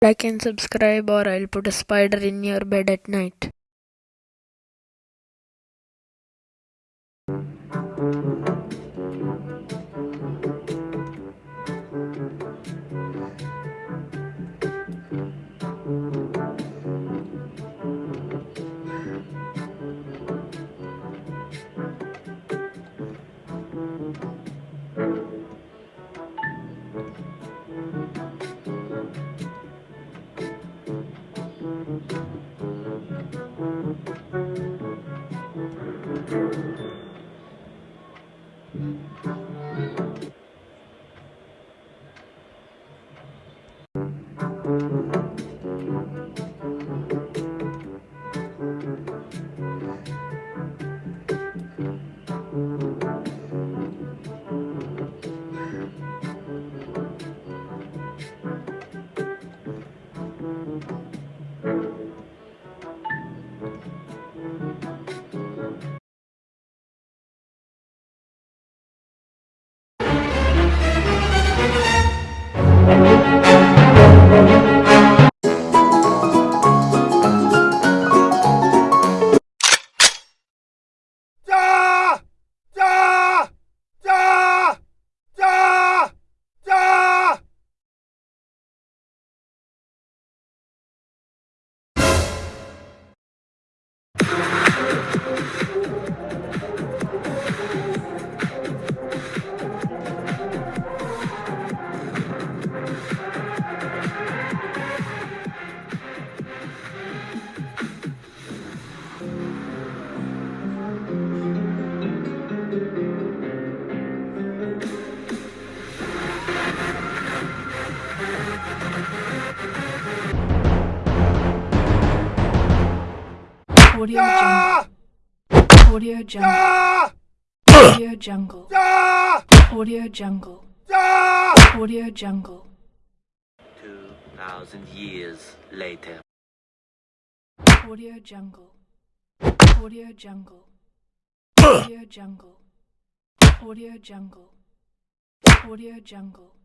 Like and subscribe or I'll put a spider in your bed at night. Audio ah! jungle. Audio jungle. Ah! Audio jungle. Ah! Audio jungle. Audio jungle. Two thousand years later. Audio jungle. Audio jungle. Audio jungle. Audio jungle. Audio jungle.